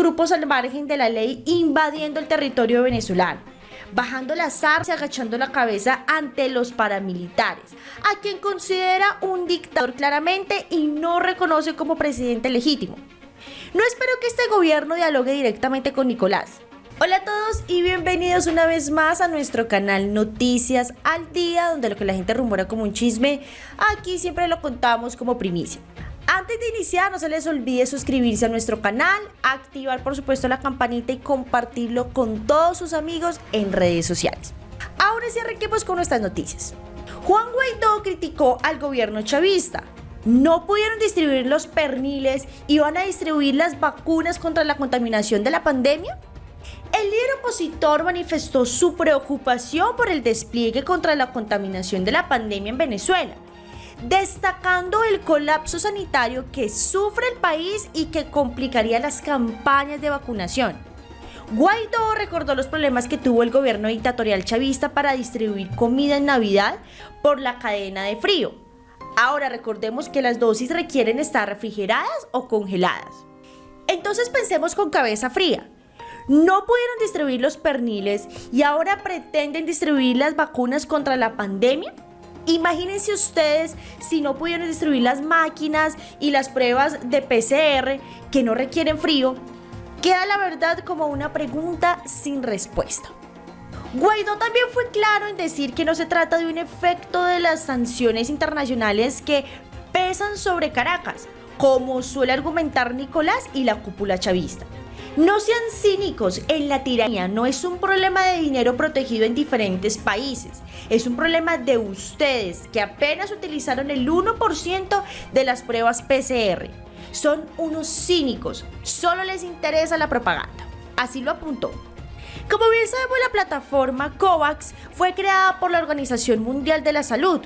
grupos al margen de la ley invadiendo el territorio venezolano, bajando las armas y agachando la cabeza ante los paramilitares, a quien considera un dictador claramente y no reconoce como presidente legítimo. No espero que este gobierno dialogue directamente con Nicolás. Hola a todos y bienvenidos una vez más a nuestro canal Noticias al Día, donde lo que la gente rumora como un chisme, aquí siempre lo contamos como primicia. Antes de iniciar, no se les olvide suscribirse a nuestro canal, activar por supuesto la campanita y compartirlo con todos sus amigos en redes sociales. Ahora sí arranquemos con nuestras noticias. Juan Guaidó criticó al gobierno chavista. No pudieron distribuir los perniles y van a distribuir las vacunas contra la contaminación de la pandemia. El líder opositor manifestó su preocupación por el despliegue contra la contaminación de la pandemia en Venezuela destacando el colapso sanitario que sufre el país y que complicaría las campañas de vacunación. Guaidó recordó los problemas que tuvo el gobierno dictatorial chavista para distribuir comida en Navidad por la cadena de frío. Ahora recordemos que las dosis requieren estar refrigeradas o congeladas. Entonces pensemos con cabeza fría. No pudieron distribuir los perniles y ahora pretenden distribuir las vacunas contra la pandemia. Imagínense ustedes si no pudieron distribuir las máquinas y las pruebas de PCR que no requieren frío. Queda la verdad como una pregunta sin respuesta. Guaidó también fue claro en decir que no se trata de un efecto de las sanciones internacionales que pesan sobre Caracas, como suele argumentar Nicolás y la cúpula chavista. No sean cínicos, en la tiranía no es un problema de dinero protegido en diferentes países, es un problema de ustedes que apenas utilizaron el 1% de las pruebas PCR. Son unos cínicos, solo les interesa la propaganda. Así lo apuntó. Como bien sabemos, la plataforma COVAX fue creada por la Organización Mundial de la Salud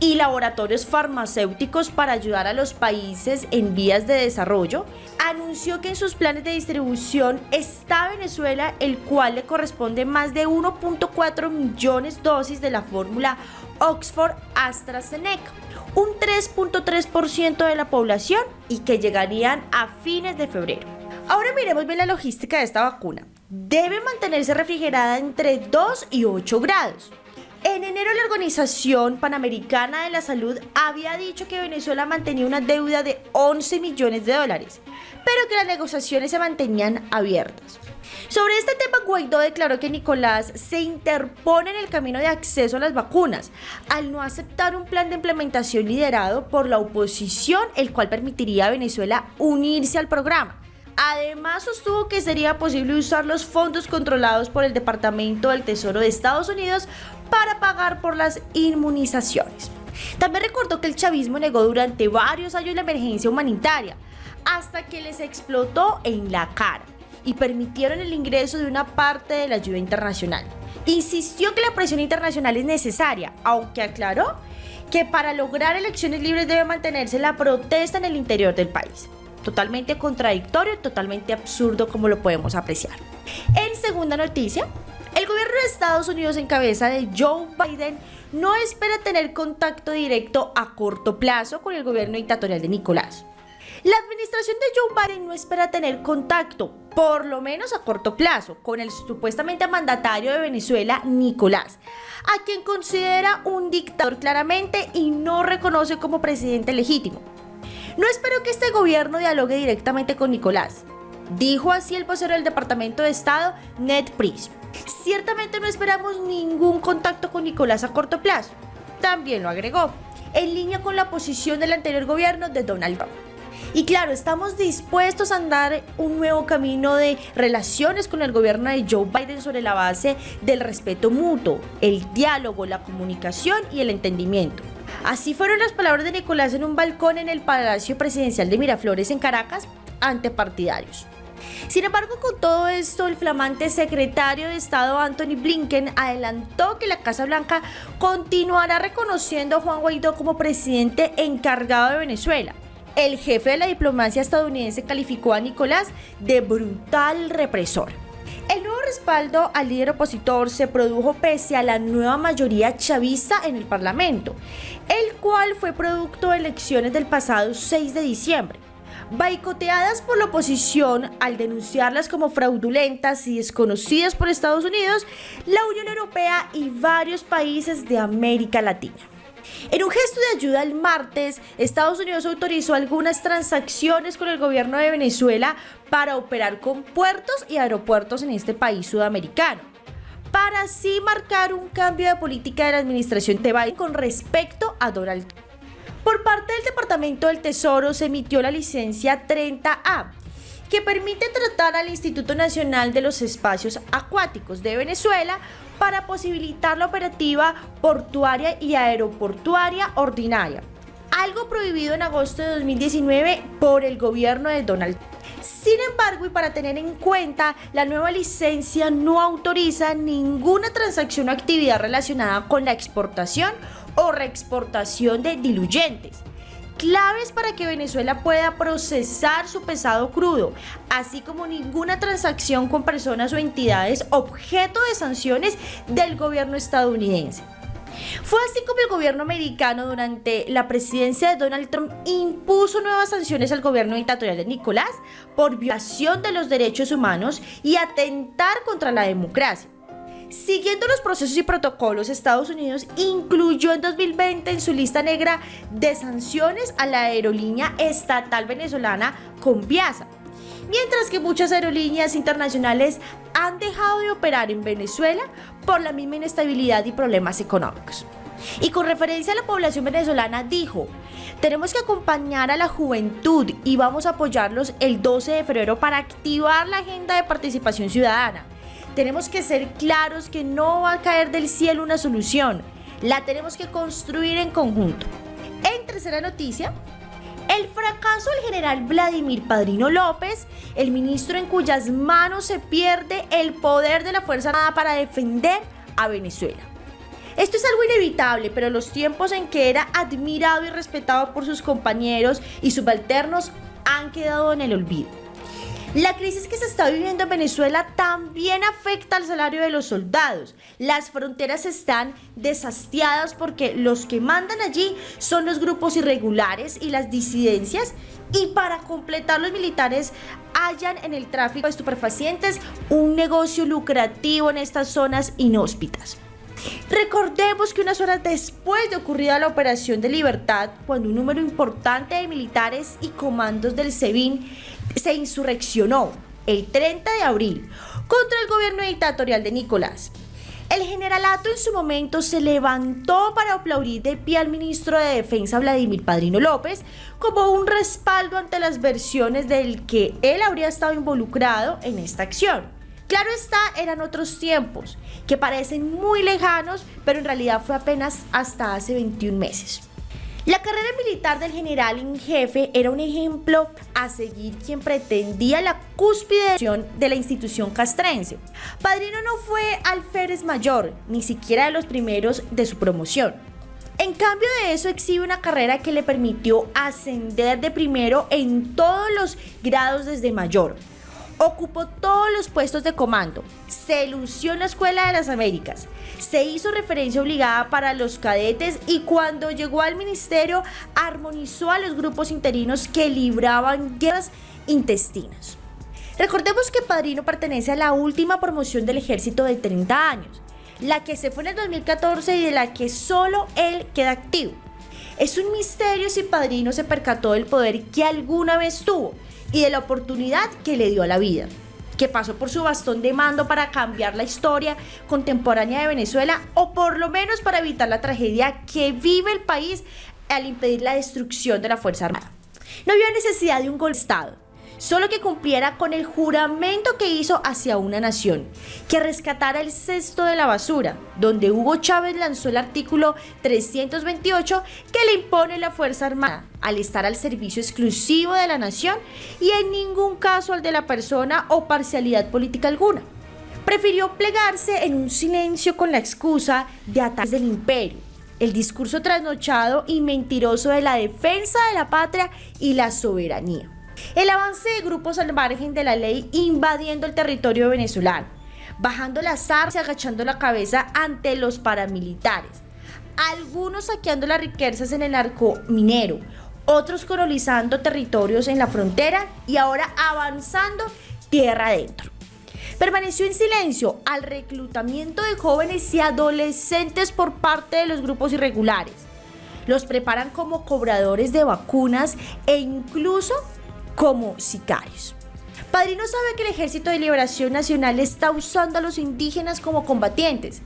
y laboratorios farmacéuticos para ayudar a los países en vías de desarrollo, anunció que en sus planes de distribución está Venezuela, el cual le corresponde más de 1.4 millones dosis de la fórmula Oxford AstraZeneca, un 3.3% de la población y que llegarían a fines de febrero. Ahora miremos bien la logística de esta vacuna. Debe mantenerse refrigerada entre 2 y 8 grados. En enero la Organización Panamericana de la Salud había dicho que Venezuela mantenía una deuda de 11 millones de dólares, pero que las negociaciones se mantenían abiertas. Sobre este tema, Guaidó declaró que Nicolás se interpone en el camino de acceso a las vacunas, al no aceptar un plan de implementación liderado por la oposición, el cual permitiría a Venezuela unirse al programa. Además, sostuvo que sería posible usar los fondos controlados por el Departamento del Tesoro de Estados Unidos para pagar por las inmunizaciones. También recordó que el chavismo negó durante varios años la emergencia humanitaria, hasta que les explotó en la cara y permitieron el ingreso de una parte de la ayuda internacional. Insistió que la presión internacional es necesaria, aunque aclaró que para lograr elecciones libres debe mantenerse la protesta en el interior del país totalmente contradictorio, totalmente absurdo como lo podemos apreciar. En segunda noticia, el gobierno de Estados Unidos en cabeza de Joe Biden no espera tener contacto directo a corto plazo con el gobierno dictatorial de Nicolás. La administración de Joe Biden no espera tener contacto, por lo menos a corto plazo, con el supuestamente mandatario de Venezuela, Nicolás, a quien considera un dictador claramente y no reconoce como presidente legítimo. No espero que este gobierno dialogue directamente con Nicolás, dijo así el vocero del Departamento de Estado, Ned Price. Ciertamente no esperamos ningún contacto con Nicolás a corto plazo. También lo agregó, en línea con la posición del anterior gobierno de Donald Trump. Y claro, estamos dispuestos a andar un nuevo camino de relaciones con el gobierno de Joe Biden sobre la base del respeto mutuo, el diálogo, la comunicación y el entendimiento. Así fueron las palabras de Nicolás en un balcón en el Palacio Presidencial de Miraflores en Caracas ante partidarios. Sin embargo, con todo esto, el flamante secretario de Estado Anthony Blinken adelantó que la Casa Blanca continuará reconociendo a Juan Guaidó como presidente encargado de Venezuela. El jefe de la diplomacia estadounidense calificó a Nicolás de brutal represor. El nuevo respaldo al líder opositor se produjo pese a la nueva mayoría chavista en el Parlamento, el cual fue producto de elecciones del pasado 6 de diciembre. Baicoteadas por la oposición al denunciarlas como fraudulentas y desconocidas por Estados Unidos, la Unión Europea y varios países de América Latina. En un gesto de ayuda el martes, Estados Unidos autorizó algunas transacciones con el gobierno de Venezuela para operar con puertos y aeropuertos en este país sudamericano, para así marcar un cambio de política de la administración de Biden con respecto a Donald Trump. Por parte del Departamento del Tesoro se emitió la licencia 30A, que permite tratar al Instituto Nacional de los Espacios Acuáticos de Venezuela para posibilitar la operativa portuaria y aeroportuaria ordinaria, algo prohibido en agosto de 2019 por el gobierno de Donald Trump. Sin embargo, y para tener en cuenta, la nueva licencia no autoriza ninguna transacción o actividad relacionada con la exportación o reexportación de diluyentes. Claves para que Venezuela pueda procesar su pesado crudo, así como ninguna transacción con personas o entidades objeto de sanciones del gobierno estadounidense. Fue así como el gobierno americano durante la presidencia de Donald Trump impuso nuevas sanciones al gobierno dictatorial de Nicolás por violación de los derechos humanos y atentar contra la democracia. Siguiendo los procesos y protocolos, Estados Unidos incluyó en 2020 en su lista negra de sanciones a la aerolínea estatal venezolana Conviasa, mientras que muchas aerolíneas internacionales han dejado de operar en Venezuela por la misma inestabilidad y problemas económicos. Y con referencia a la población venezolana dijo, tenemos que acompañar a la juventud y vamos a apoyarlos el 12 de febrero para activar la agenda de participación ciudadana tenemos que ser claros que no va a caer del cielo una solución. La tenemos que construir en conjunto. En tercera noticia, el fracaso del general Vladimir Padrino López, el ministro en cuyas manos se pierde el poder de la Fuerza Armada para defender a Venezuela. Esto es algo inevitable, pero los tiempos en que era admirado y respetado por sus compañeros y subalternos han quedado en el olvido. La crisis que se está viviendo en Venezuela también afecta al salario de los soldados. Las fronteras están desastiadas porque los que mandan allí son los grupos irregulares y las disidencias y para completar los militares hallan en el tráfico de estupefacientes un negocio lucrativo en estas zonas inhóspitas. Recordemos que unas horas después de ocurrida la Operación de Libertad, cuando un número importante de militares y comandos del SEBIN se insurreccionó el 30 de abril contra el gobierno dictatorial de Nicolás, el generalato en su momento se levantó para aplaudir de pie al ministro de Defensa Vladimir Padrino López como un respaldo ante las versiones del que él habría estado involucrado en esta acción. Claro está, eran otros tiempos, que parecen muy lejanos, pero en realidad fue apenas hasta hace 21 meses. La carrera militar del general en jefe era un ejemplo a seguir quien pretendía la cúspide de la institución castrense. Padrino no fue alférez mayor, ni siquiera de los primeros de su promoción. En cambio de eso exhibe una carrera que le permitió ascender de primero en todos los grados desde mayor, Ocupó todos los puestos de comando, se lució en la Escuela de las Américas, se hizo referencia obligada para los cadetes y cuando llegó al ministerio armonizó a los grupos interinos que libraban guerras intestinas. Recordemos que Padrino pertenece a la última promoción del ejército de 30 años, la que se fue en el 2014 y de la que solo él queda activo. Es un misterio si Padrino se percató del poder que alguna vez tuvo y de la oportunidad que le dio a la vida, que pasó por su bastón de mando para cambiar la historia contemporánea de Venezuela o por lo menos para evitar la tragedia que vive el país al impedir la destrucción de la Fuerza Armada. No había necesidad de un gol Estado solo que cumpliera con el juramento que hizo hacia una nación, que rescatara el cesto de la basura, donde Hugo Chávez lanzó el artículo 328 que le impone la Fuerza Armada al estar al servicio exclusivo de la nación y en ningún caso al de la persona o parcialidad política alguna. Prefirió plegarse en un silencio con la excusa de ataques del imperio el discurso trasnochado y mentiroso de la defensa de la patria y la soberanía. El avance de grupos al margen de la ley invadiendo el territorio venezolano, bajando las armas y agachando la cabeza ante los paramilitares, algunos saqueando las riquezas en el arco minero, otros colonizando territorios en la frontera y ahora avanzando tierra adentro. Permaneció en silencio al reclutamiento de jóvenes y adolescentes por parte de los grupos irregulares. Los preparan como cobradores de vacunas e incluso como sicarios. Padrino sabe que el Ejército de Liberación Nacional está usando a los indígenas como combatientes.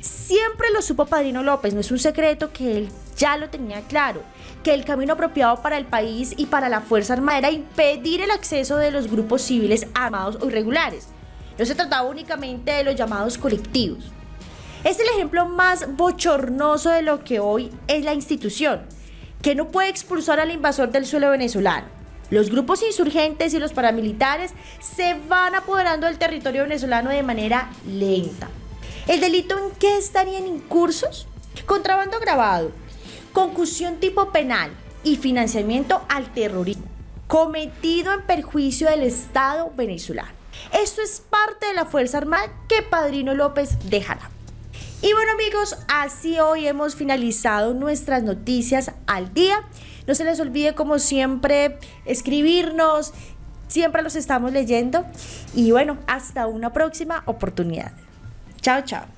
Siempre lo supo Padrino López, no es un secreto que él ya lo tenía claro, que el camino apropiado para el país y para la Fuerza Armada era impedir el acceso de los grupos civiles armados o irregulares. No se trataba únicamente de los llamados colectivos. Es el ejemplo más bochornoso de lo que hoy es la institución, que no puede expulsar al invasor del suelo venezolano los grupos insurgentes y los paramilitares se van apoderando del territorio venezolano de manera lenta. ¿El delito en qué estarían incursos? Contrabando agravado, concusión tipo penal y financiamiento al terrorismo, cometido en perjuicio del Estado venezolano. Esto es parte de la Fuerza Armada que Padrino López dejará. Y bueno amigos, así hoy hemos finalizado nuestras noticias al día. No se les olvide como siempre escribirnos, siempre los estamos leyendo. Y bueno, hasta una próxima oportunidad. Chao, chao.